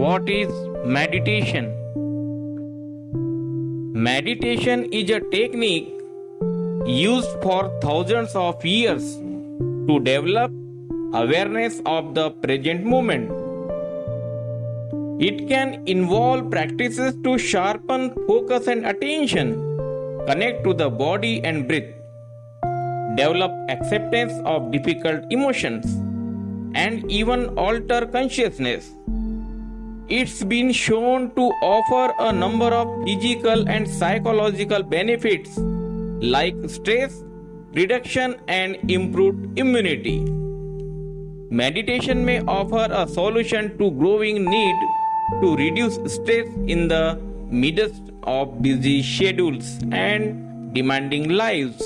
What is meditation? Meditation is a technique used for thousands of years to develop awareness of the present moment. It can involve practices to sharpen focus and attention, connect to the body and breath, develop acceptance of difficult emotions, and even alter consciousness. It's been shown to offer a number of physical and psychological benefits like stress reduction and improved immunity. Meditation may offer a solution to growing need to reduce stress in the midst of busy schedules and demanding lives.